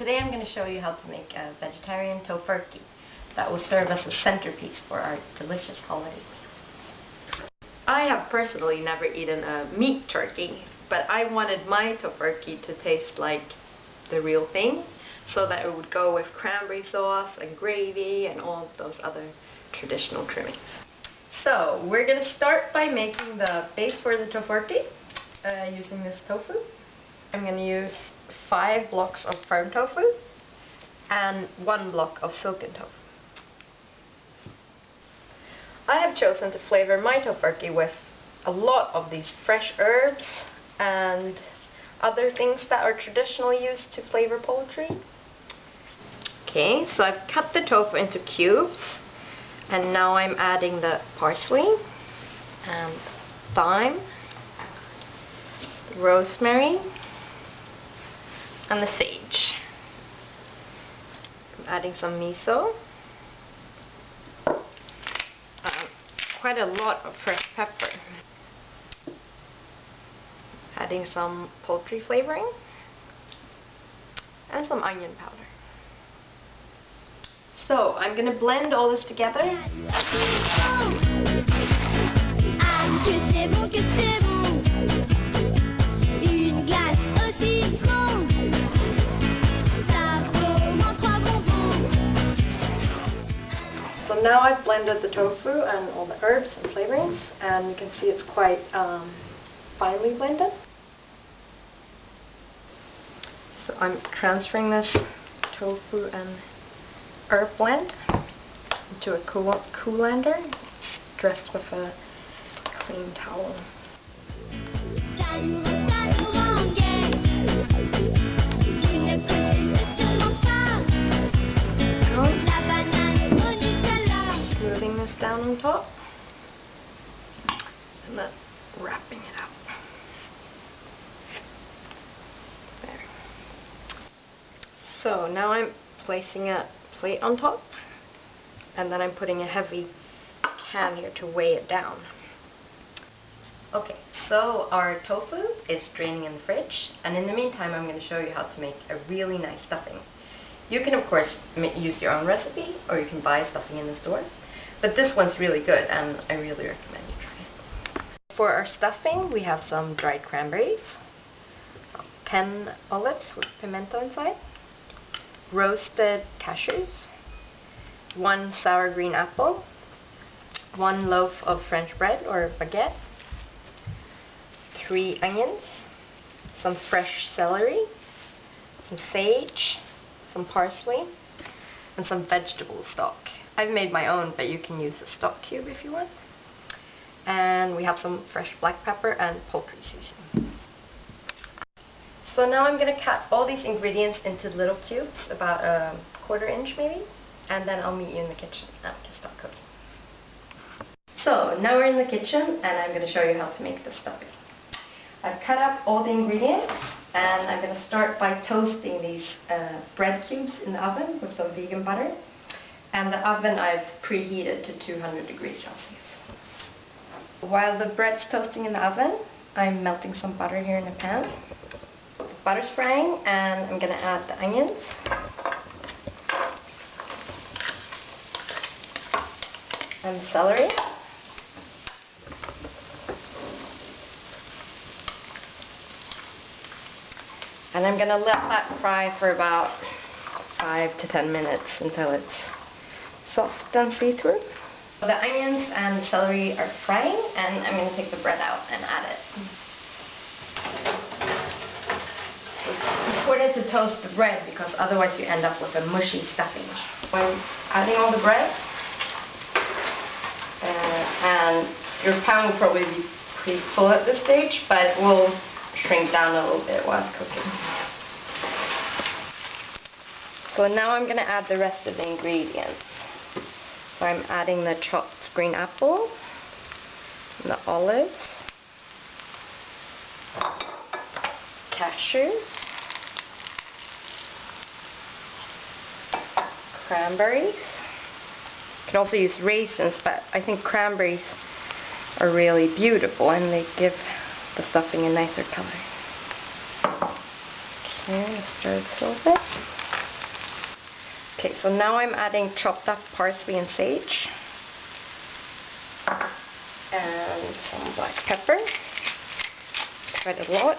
Today I'm going to show you how to make a vegetarian tofurkey that will serve as a centerpiece for our delicious holiday meal. I have personally never eaten a meat turkey but I wanted my tofurkey to taste like the real thing so that it would go with cranberry sauce and gravy and all those other traditional trimmings. So we're going to start by making the base for the tofurkey uh, using this tofu. I'm going to use five blocks of firm tofu and one block of silken tofu. I have chosen to flavor my tofurkey with a lot of these fresh herbs and other things that are traditionally used to flavor poultry. Okay, so I've cut the tofu into cubes and now I'm adding the parsley and thyme, rosemary, and the sage. I'm adding some miso. Um, quite a lot of fresh pepper. Adding some poultry flavoring. And some onion powder. So, I'm to blend all this together. So now I've blended the tofu and all the herbs and flavorings and you can see it's quite um, finely blended. So I'm transferring this tofu and herb blend into a cool colander dressed with a clean towel. Down on top and then wrapping it up. There. So now I'm placing a plate on top and then I'm putting a heavy can here to weigh it down. Okay, so our tofu is draining in the fridge and in the meantime I'm going to show you how to make a really nice stuffing. You can of course use your own recipe or you can buy stuffing in the store. But this one's really good, and I really recommend you try it. For our stuffing, we have some dried cranberries, 10 olives with pimento inside, roasted cashews, one sour green apple, one loaf of French bread or baguette, three onions, some fresh celery, some sage, some parsley, and some vegetable stock. I've made my own, but you can use a stock cube if you want. And we have some fresh black pepper and poultry seasoning. So now I'm going to cut all these ingredients into little cubes, about a quarter inch maybe, and then I'll meet you in the kitchen and we can start cooking. So now we're in the kitchen and I'm going to show you how to make the stuffing. I've cut up all the ingredients and I'm going to start by toasting these uh, bread cubes in the oven with some vegan butter. And the oven I've preheated to 200 degrees Celsius. While the bread's toasting in the oven, I'm melting some butter here in a pan. The butter's frying and I'm going to add the onions. And celery. And I'm going to let that fry for about 5 to 10 minutes until it's soft and see-through. The onions and celery are frying and I'm going to take the bread out and add it. It's important to toast the bread because otherwise you end up with a mushy stuffing. I'm adding all the bread uh, and your pan will probably be pretty full at this stage but it will shrink down a little bit while it's cooking. So now I'm going to add the rest of the ingredients. So I'm adding the chopped green apple, the olives, cashews, cranberries. You can also use raisins, but I think cranberries are really beautiful and they give the stuffing a nicer color. Okay, stir this a little bit. Okay, so now I'm adding chopped up parsley and sage. And some black pepper. Quite a lot.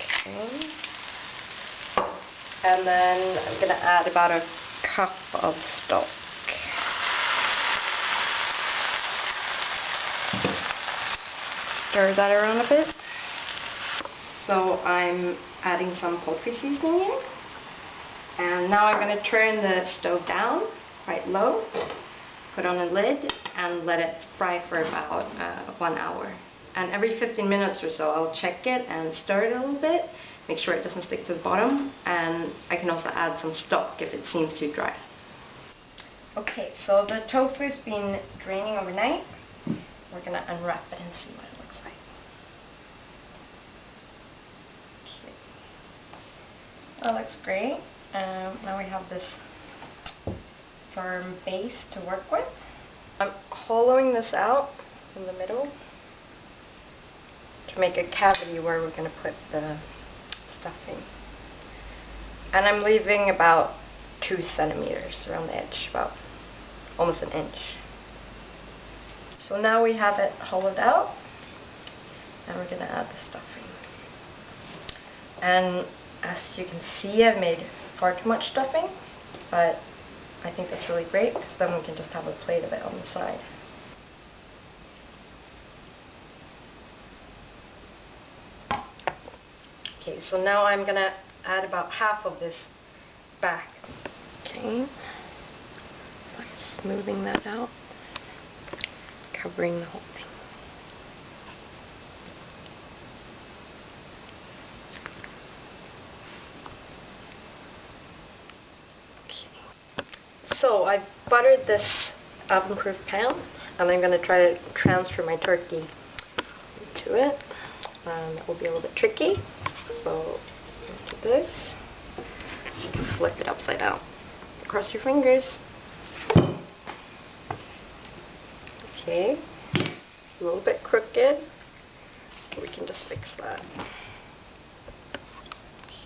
Okay. And then I'm gonna add about a cup of stock. Stir that around a bit. So I'm adding some poultry seasoning in. And now I'm going to turn the stove down quite low, put on a lid, and let it fry for about uh, one hour. And every 15 minutes or so I'll check it and stir it a little bit, make sure it doesn't stick to the bottom, and I can also add some stock if it seems too dry. Okay, so the tofu's been draining overnight. We're going to unwrap it and see what it looks like. That looks great. Um, now we have this firm base to work with. I'm hollowing this out in the middle to make a cavity where we're going to put the stuffing. And I'm leaving about two centimeters around the edge, about almost an inch. So now we have it hollowed out, and we're going to add the stuffing. And as you can see, I've made far too much stuffing, but I think that's really great because then we can just have a plate of it on the side. Okay, so now I'm going to add about half of this back. Okay, so I'm smoothing that out, covering the whole thing. So I've buttered this oven-proof pan, and I'm going to try to transfer my turkey to it. And it will be a little bit tricky. So this. Flip it upside down. Cross your fingers. Okay. A little bit crooked. We can just fix that.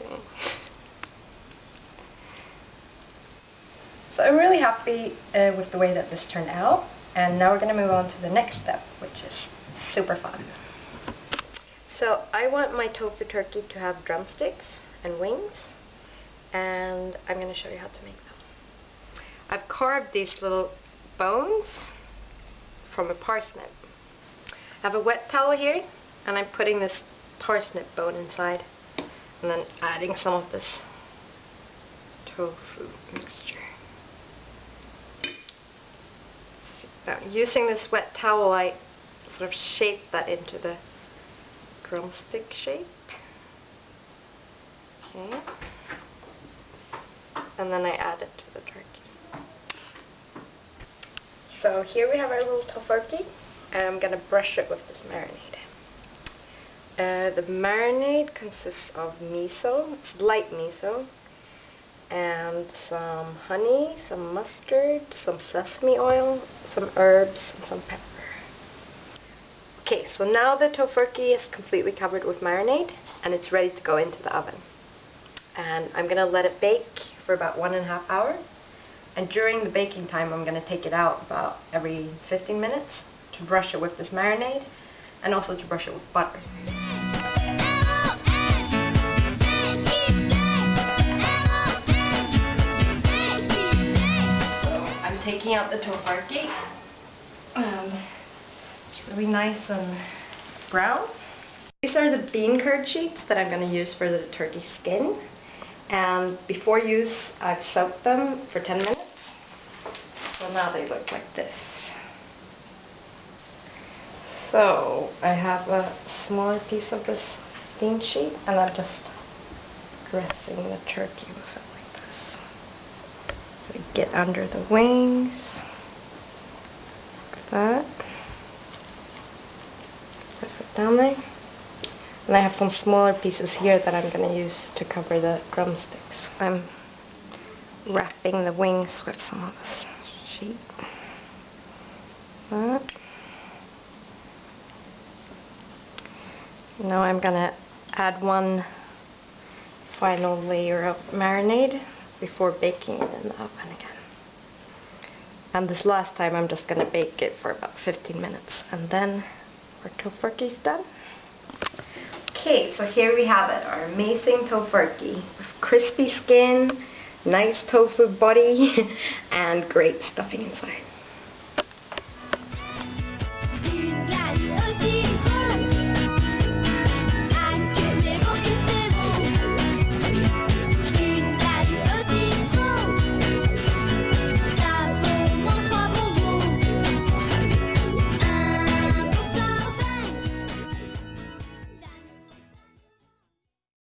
Okay. So I'm really happy uh, with the way that this turned out. And now we're going to move on to the next step, which is super fun. So I want my tofu turkey to have drumsticks and wings. And I'm going to show you how to make them. I've carved these little bones from a parsnip. I have a wet towel here, and I'm putting this parsnip bone inside. And then adding some of this tofu mixture. Using this wet towel, I sort of shape that into the drumstick shape. Okay. And then I add it to the turkey. So here we have our little tofurkey, and I'm going to brush it with this marinade. Uh, the marinade consists of miso, it's light miso, and some honey, some mustard, some sesame oil, some herbs, and some pepper. Okay, so now the tofurkey is completely covered with marinade and it's ready to go into the oven. And I'm going to let it bake for about one and a half hour. And during the baking time, I'm going to take it out about every 15 minutes to brush it with this marinade and also to brush it with butter. Out the tofurkey. Um, it's really nice and brown. These are the bean curd sheets that I'm going to use for the turkey skin. And before use, I've soaked them for 10 minutes. So now they look like this. So I have a smaller piece of this bean sheet and I'm just dressing the turkey with it get under the wings. Like that. Press it down there. And I have some smaller pieces here that I'm going to use to cover the drumsticks. I'm wrapping the wings with some of this sheet. That. Now I'm gonna add one final layer of marinade before baking it in the oven again. And this last time I'm just gonna bake it for about 15 minutes and then our tofurkey's done. Okay, so here we have it, our amazing tofurkey with crispy skin, nice tofu body, and great stuffing inside.